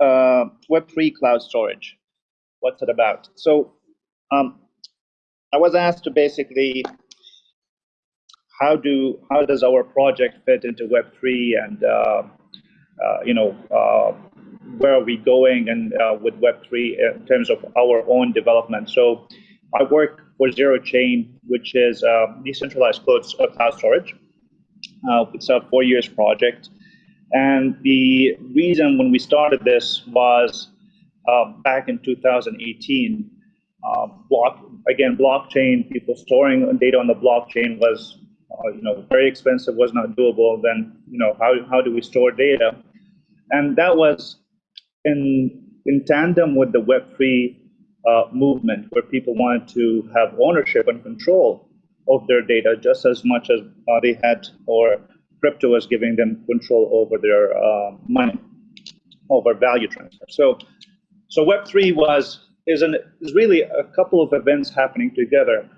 uh, Web3 cloud storage. What's it about? So um, I was asked to basically how do how does our project fit into Web3 and uh, uh, you know uh, where are we going and uh, with Web3 in terms of our own development. So I work for Zero Chain, which is a decentralized cloud, cloud storage. Uh, it's a four years project. And the reason when we started this was uh, back in 2018, uh, block again blockchain people storing data on the blockchain was uh, you know very expensive was not doable then you know how, how do we store data? And that was in in tandem with the web3 uh, movement where people wanted to have ownership and control of their data just as much as uh, they had or crypto was giving them control over their uh, money, over value transfer. So, so Web3 was is, an, is really a couple of events happening together.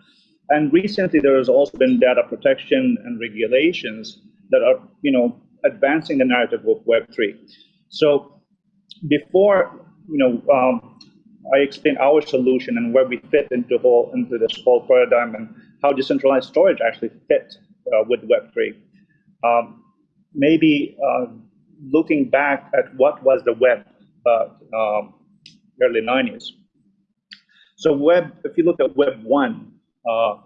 And recently there has also been data protection and regulations that are, you know, advancing the narrative of Web3. So before, you know, um, I explain our solution and where we fit into whole into this whole paradigm and how decentralized storage actually fit uh, with Web3 um, maybe uh, looking back at what was the web um, early 90s. So web, if you look at web one, uh,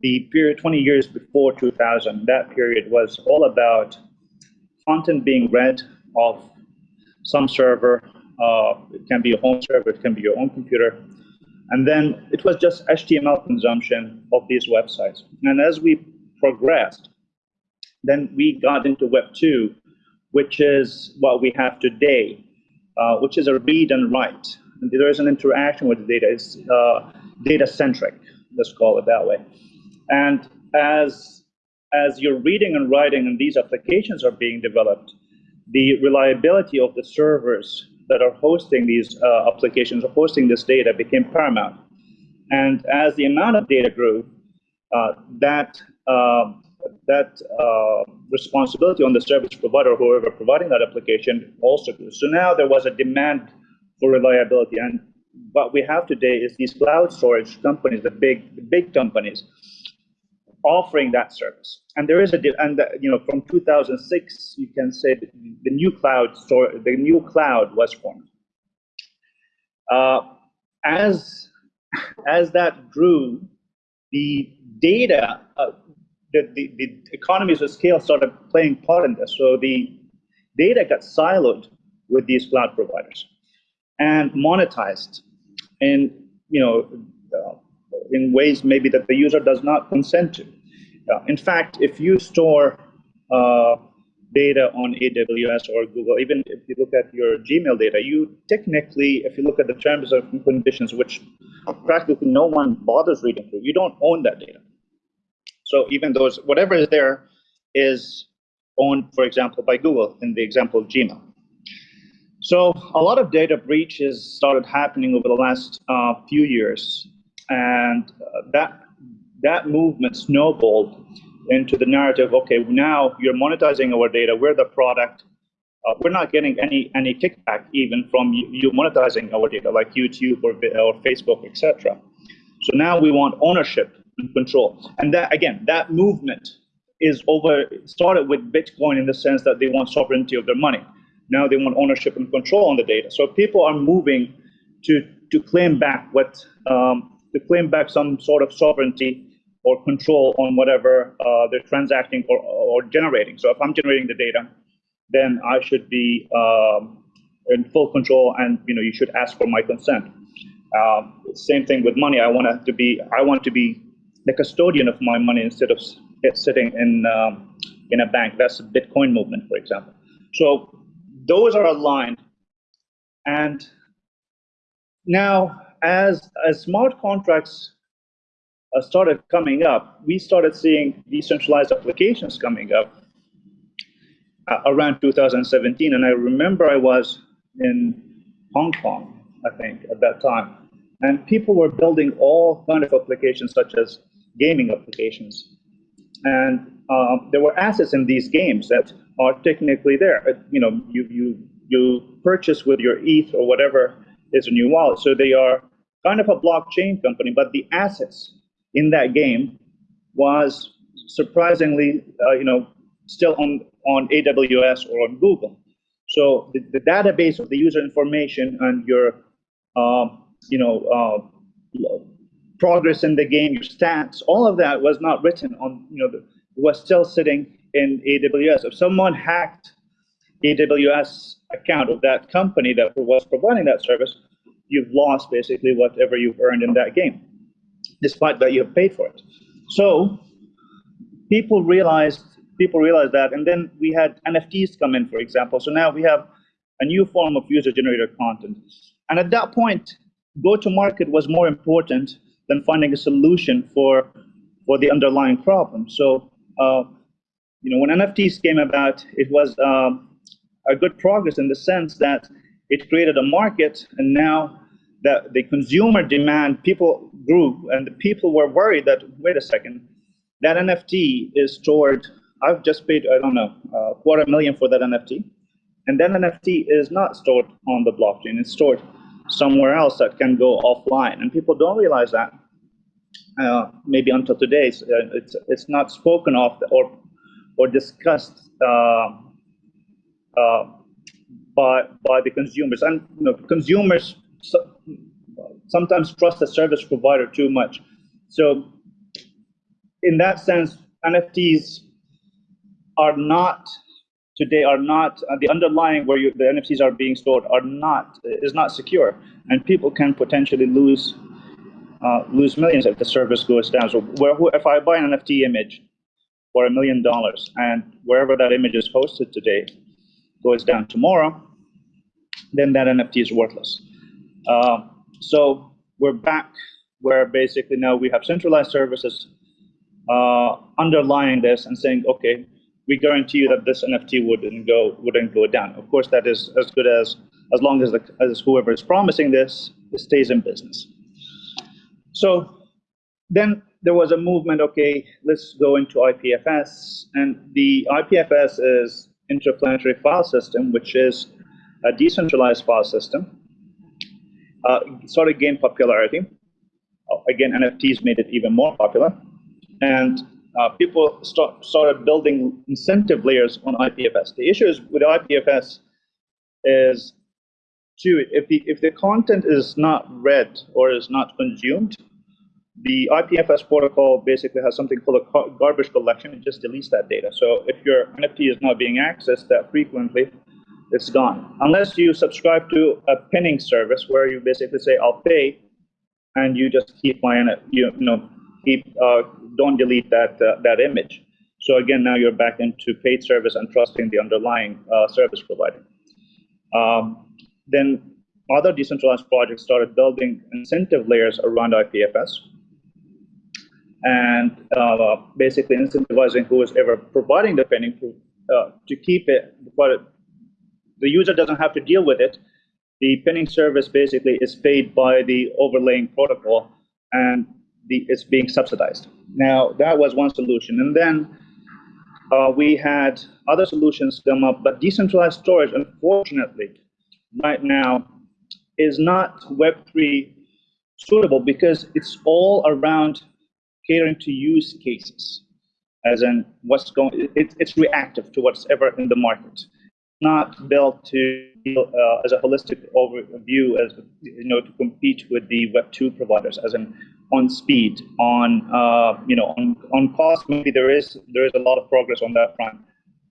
the period 20 years before 2000, that period was all about content being read off some server. Uh, it can be a home server, it can be your own computer. And then it was just HTML consumption of these websites. And as we progressed, then we got into Web 2, which is what we have today, uh, which is a read and write. And there is an interaction with the data. It's uh, data-centric, let's call it that way. And as, as you're reading and writing and these applications are being developed, the reliability of the servers that are hosting these uh, applications or hosting this data became paramount. And as the amount of data grew, uh, that uh, that uh, responsibility on the service provider, whoever providing that application, also grew. So now there was a demand for reliability, and what we have today is these cloud storage companies, the big, big companies, offering that service. And there is a, and the, you know, from 2006, you can say the new cloud store, the new cloud was formed. Uh, as as that grew, the data, uh, the, the, the economies of scale started playing part in this. So the data got siloed with these cloud providers and monetized in, you know, uh, in ways maybe that the user does not consent to. Uh, in fact, if you store uh, data on AWS or Google, even if you look at your Gmail data, you technically, if you look at the terms and conditions, which practically no one bothers reading through, you don't own that data. So even those, whatever is there is owned, for example, by Google in the example of Gmail. So a lot of data breaches started happening over the last uh, few years, and uh, that that movement snowballed into the narrative. Okay, now you're monetizing our data. We're the product. Uh, we're not getting any any kickback even from you, you monetizing our data, like YouTube or, or Facebook, etc. So now we want ownership control. And that again, that movement is over started with Bitcoin in the sense that they want sovereignty of their money. Now they want ownership and control on the data. So people are moving to to claim back what um, to claim back some sort of sovereignty or control on whatever uh, they're transacting or, or generating. So if I'm generating the data, then I should be um, in full control, and you know you should ask for my consent. Um, same thing with money. I want to be I want to be the custodian of my money instead of it sitting in um, in a bank. That's the Bitcoin movement, for example. So those are aligned. And now, as as smart contracts uh, started coming up, we started seeing decentralized applications coming up uh, around 2017. And I remember I was in Hong Kong, I think, at that time. And people were building all kind of applications such as gaming applications. And um, there were assets in these games that are technically there. You know, you, you, you purchase with your ETH or whatever is in your wallet. So they are kind of a blockchain company, but the assets in that game was surprisingly, uh, you know, still on, on AWS or on Google. So the, the database of the user information and your, um, you know, uh, progress in the game, your stats, all of that was not written on, you know, was still sitting in AWS. If someone hacked AWS account of that company that was providing that service, you've lost basically whatever you've earned in that game, despite that you have paid for it. So people realized people realized that, and then we had NFTs come in, for example. So now we have a new form of user-generated content, and at that point, go-to-market was more important than finding a solution for for the underlying problem. So, uh, you know, when NFTs came about, it was um, a good progress in the sense that it created a market, and now that the consumer demand, people grew, and the people were worried that wait a second, that NFT is stored. I've just paid I don't know a quarter million for that NFT, and that NFT is not stored on the blockchain. It's stored somewhere else that can go offline, and people don't realize that. Uh, maybe until today, it's, uh, it's, it's not spoken of or or discussed uh, uh, by by the consumers. And you know, consumers so, sometimes trust the service provider too much. So in that sense, NFTs are not today are not uh, the underlying where you, the NFTs are being stored are not is not secure, and people can potentially lose uh, lose millions if the service goes down. So where, if I buy an NFT image for a million dollars, and wherever that image is hosted today goes down tomorrow, then that NFT is worthless. Uh, so we're back where basically now we have centralized services uh, underlying this and saying, okay, we guarantee you that this NFT wouldn't go wouldn't go down. Of course, that is as good as as long as the, as whoever is promising this stays in business. So then there was a movement. Okay, let's go into IPFS, and the IPFS is interplanetary file system, which is a decentralized file system. Uh, started gain popularity. Uh, again, NFTs made it even more popular and uh, people start, started building incentive layers on IPFS. The issue is with IPFS is two, if the, if the content is not read or is not consumed, the IPFS protocol basically has something called a garbage collection. It just deletes that data. So if your NFT is not being accessed that frequently, it's gone. Unless you subscribe to a pinning service where you basically say, I'll pay, and you just keep my, you know, keep uh, don't delete that uh, that image. So again, now you're back into paid service and trusting the underlying uh, service provider. Um, then other decentralized projects started building incentive layers around IPFS and uh, basically incentivizing who is ever providing the pinning to, uh, to keep it, but the user doesn't have to deal with it. The pinning service basically is paid by the overlaying protocol, and the, it's being subsidized. Now, that was one solution. And then uh, we had other solutions come up, but decentralized storage, unfortunately, right now is not Web3 suitable because it's all around catering to use cases, as in what's going, it, it's reactive to what's ever in the market, not built to uh, as a holistic overview as you know to compete with the Web2 providers, as in on speed, on uh, you know, on, on cost, maybe there is there is a lot of progress on that front,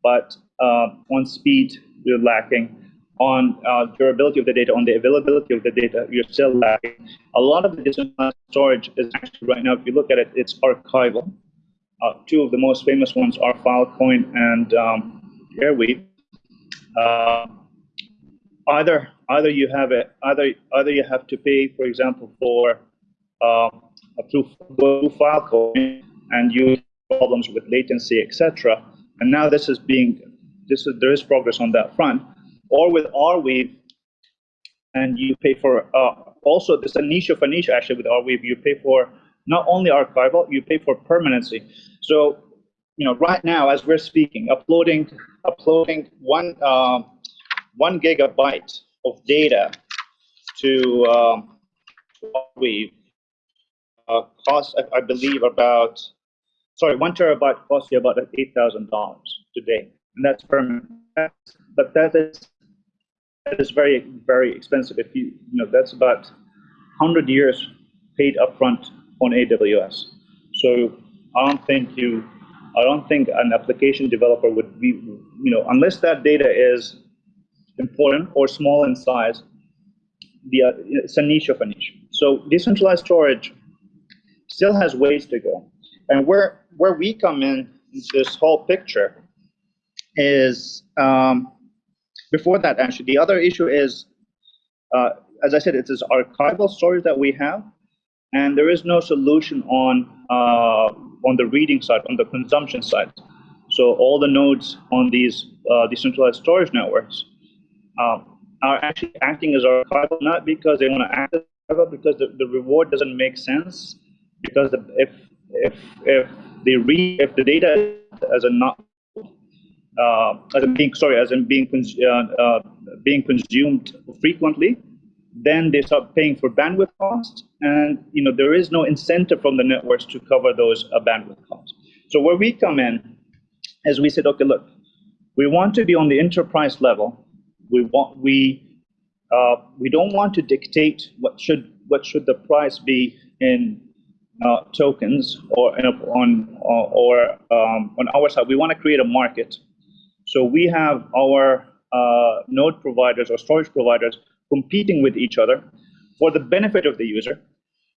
but uh, on speed, we're lacking. On uh, durability of the data, on the availability of the data, you're still lacking. A lot of the decentralized storage is actually right now, if you look at it, it's archival. Uh, two of the most famous ones are Filecoin and um, Arweave. Uh, either either you have it, either either you have to pay, for example, for um, through, through Filecoin and use problems with latency, etc. And now this is being, this is, there is progress on that front. Or with Arweave, and you pay for, uh, also there's a niche of a niche actually with Arweave, you pay for not only archival, you pay for permanency. So, you know, right now as we're speaking, uploading, uploading one, uh, one gigabyte of data to um, we uh, cost, I, I, believe, about sorry, one terabyte costs you about eight thousand dollars today, and that's permanent. But that is that is very very expensive. If you you know that's about hundred years paid upfront on AWS. So I don't think you, I don't think an application developer would be, you know, unless that data is important or small in size, the, it's a niche of a niche. So decentralized storage still has ways to go. And where, where we come in this whole picture is, um, before that actually, the other issue is, uh, as I said, it is this archival storage that we have, and there is no solution on uh, on the reading side, on the consumption side. So all the nodes on these uh, decentralized storage networks um, are actually acting as archival, not because they want to act as archival, because the, the reward doesn't make sense. Because the, if if if they read if the data as a not uh, as in being sorry as in being uh, uh, being consumed frequently, then they start paying for bandwidth costs, and you know there is no incentive from the networks to cover those uh, bandwidth costs. So where we come in is we said, okay, look, we want to be on the enterprise level. We want we uh, we don't want to dictate what should what should the price be in uh, tokens or in a, on or um, on our side. We want to create a market. So we have our uh, node providers or storage providers competing with each other for the benefit of the user.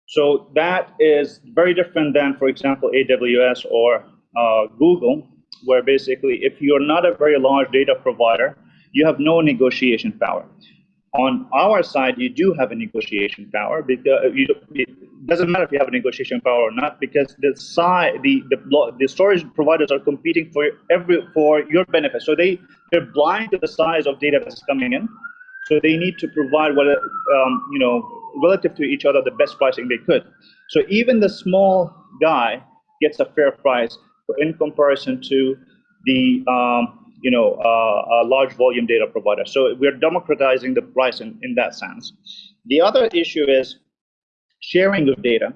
So that is very different than, for example, AWS or uh, Google, where basically if you're not a very large data provider, you have no negotiation power. On our side, you do have a negotiation power because you, it doesn't matter if you have a negotiation power or not, because the size, the, the the storage providers are competing for every for your benefit. So they they're blind to the size of data that's coming in, so they need to provide um, you know, relative to each other, the best pricing they could. So even the small guy gets a fair price in comparison to the, um, you know, uh, large volume data provider. So we're democratizing the price in, in that sense. The other issue is sharing of data.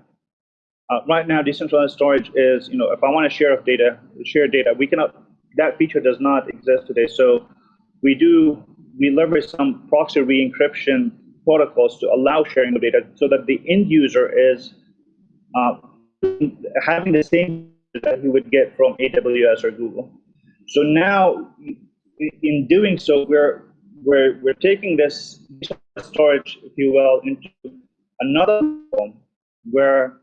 Uh, right now, decentralized storage is, you know, if I want to share of data, share data, we cannot, that feature does not exist today. So we do we leverage some proxy re-encryption protocols to allow sharing of data so that the end user is uh, having the same that he would get from AWS or Google. So now, in doing so, we're we're we're taking this storage, if you will, into another form where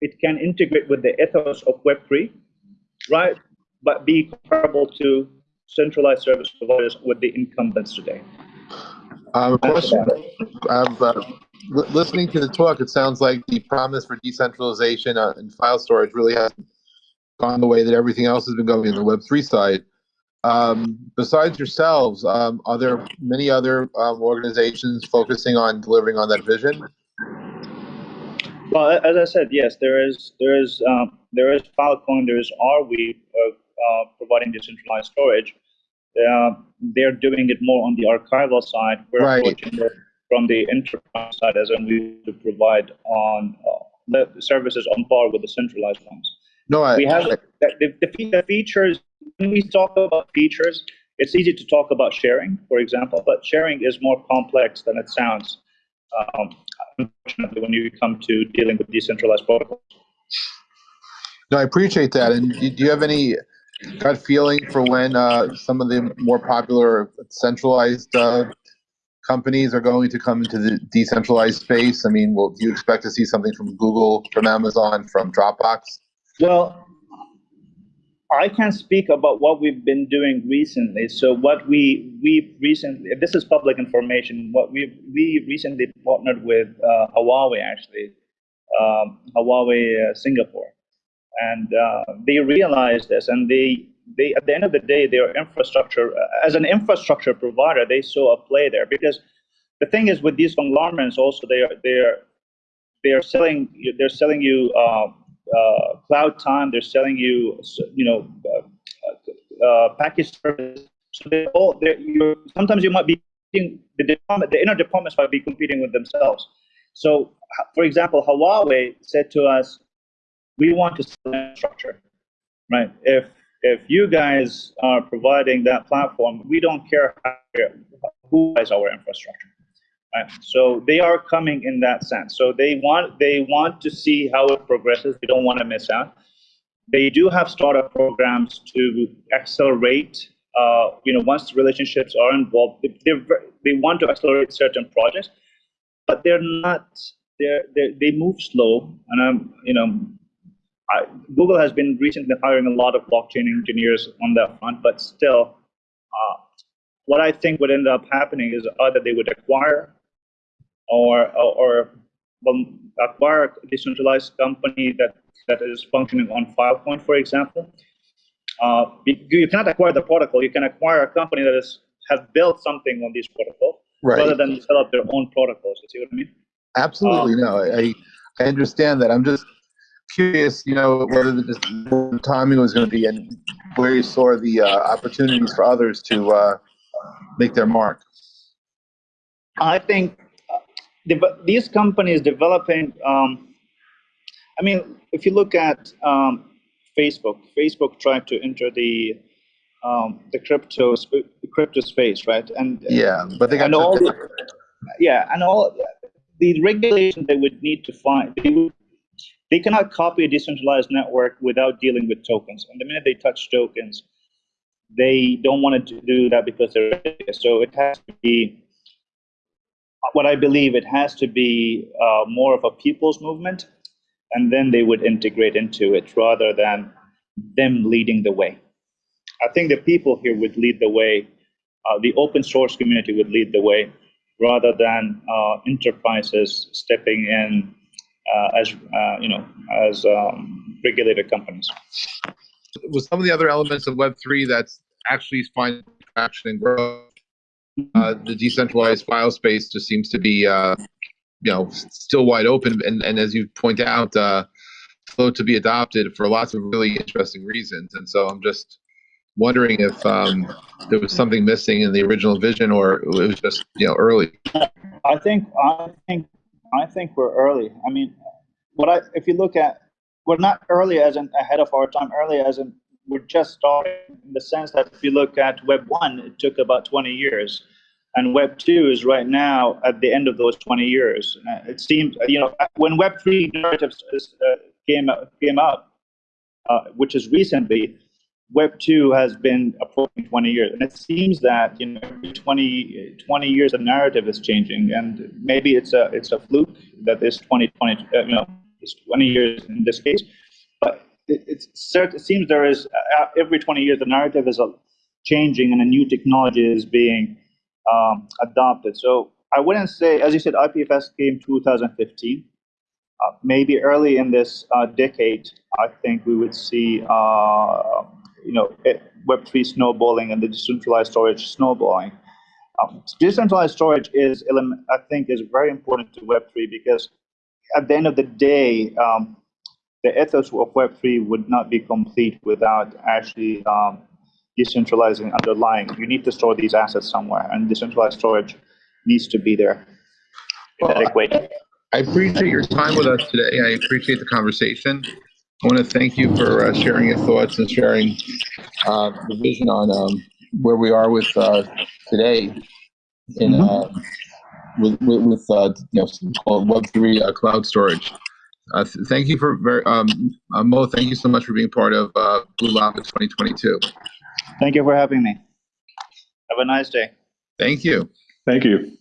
it can integrate with the ethos of Web3, right? But be comparable to centralized service providers with the incumbents today. Um, question. Um, uh, listening to the talk, it sounds like the promise for decentralization uh, and file storage really hasn't gone the way that everything else has been going in the Web3 side. Um, besides yourselves, um, are there many other um, organizations focusing on delivering on that vision? Well, as I said, yes, there is there is um, there is Filecoin, there is Arweave uh, uh, providing decentralized storage uh, they're doing it more on the archival side. We're right. approaching it from the enterprise side as in we to provide on uh, the services on par with the centralized ones. No, I, we have I, the, the, the features. When we talk about features, it's easy to talk about sharing, for example, but sharing is more complex than it sounds. Um, unfortunately, when you come to dealing with decentralized protocols. No, I appreciate that. And do you have any gut feeling for when uh, some of the more popular centralized uh, companies are going to come into the decentralized space? I mean, do you expect to see something from Google, from Amazon, from Dropbox? Well, I can speak about what we've been doing recently. So what we we recently this is public information. What we we recently partnered with uh, Huawei actually, um, Huawei uh, Singapore and uh, they realize this and they they at the end of the day their infrastructure as an infrastructure provider they saw a play there because the thing is with these conglomerates also they are they're they're selling they're selling you uh, uh, cloud time they're selling you you know uh, uh, package service So they all, you're, sometimes you might be, the department, the inner departments might be competing with themselves. So, for example, Huawei said to us, we want to sell infrastructure, right? If, if you guys are providing that platform, we don't care who buys our infrastructure. Right? So they are coming in that sense. So they want they want to see how it progresses. They don't want to miss out. They do have startup programs to accelerate. Uh, you know, once relationships are involved, they they're, they want to accelerate certain projects, but they're not. They're, they they move slow, and I'm you know, I, Google has been recently hiring a lot of blockchain engineers on that front, but still, uh, what I think would end up happening is either they would acquire or or, or acquire a decentralized company that that is functioning on Filecoin, for example. Uh, you cannot acquire the protocol. You can acquire a company that is has built something on these protocols rather Right. than develop their own protocols. You see what I mean? Absolutely. No, I, I understand that. I'm just curious, you know, whether the, the timing was going to be and where you saw the uh, opportunities for others to uh, make their mark. I think uh, these companies developing. Um, I mean, if you look at um, Facebook, Facebook tried to enter the um, the crypto sp- crypto space, right? And Yeah, but they got and all the, yeah, and all the regulation they would need to find. They, would, they cannot copy a decentralized network without dealing with tokens. And the minute they touch tokens, they don't want to do that because they're so it has to be what I believe it has to be uh, more of a people's movement, and then they would integrate into it rather than them leading the way. I think the people here would lead the way. Uh, the open source community would lead the way, rather than uh, enterprises stepping in as uh, you know as um, regulated companies. with some of the other elements of Web three that's actually finding traction and growth. Uh, the decentralized file space just seems to be, uh, you know, still wide open, and, and as you point out, uh, slow to be adopted for lots of really interesting reasons. And so I'm just wondering if um, there was something missing in the original vision, or it was just you know early. I think I think I think we're early. I mean, what I if you look at we're not early as in ahead of our time. Early as in we're just starting in the sense that if you look at Web one, it took about 20 years, and Web two is right now at the end of those 20 years. Uh, it seems you know when Web three narratives uh, came came up, uh, which is recently. Web 2 has been approaching 20 years, and it seems that you know every 20, 20 years the narrative is changing, and maybe it's a it's a fluke that this 2020 uh, you know it's 20 years in this case, but it, it's it seems there is uh, every 20 years the narrative is uh, changing and a new technology is being um, adopted. So I wouldn't say, as you said, IPFS came 2015. Uh, maybe early in this uh, decade, I think we would see, uh, you know, Web3 snowballing and the decentralized storage snowballing. Um, decentralized storage is, I think, is very important to Web3 because at the end of the day, um, the ethos of Web3 would not be complete without actually um, decentralizing underlying. You need to store these assets somewhere, and decentralized storage needs to be there Well, equation. I appreciate your time with us today. I appreciate the conversation. I want to thank you for uh, sharing your thoughts and sharing uh, the vision on um, where we are with uh, today in uh, with with, with uh, you know Web three uh, cloud storage. Uh, th- thank you for very um, uh, Mo. Thank you so much for being part of uh, Blue Lava 2022. Thank you for having me. Have a nice day. Thank you. Thank you.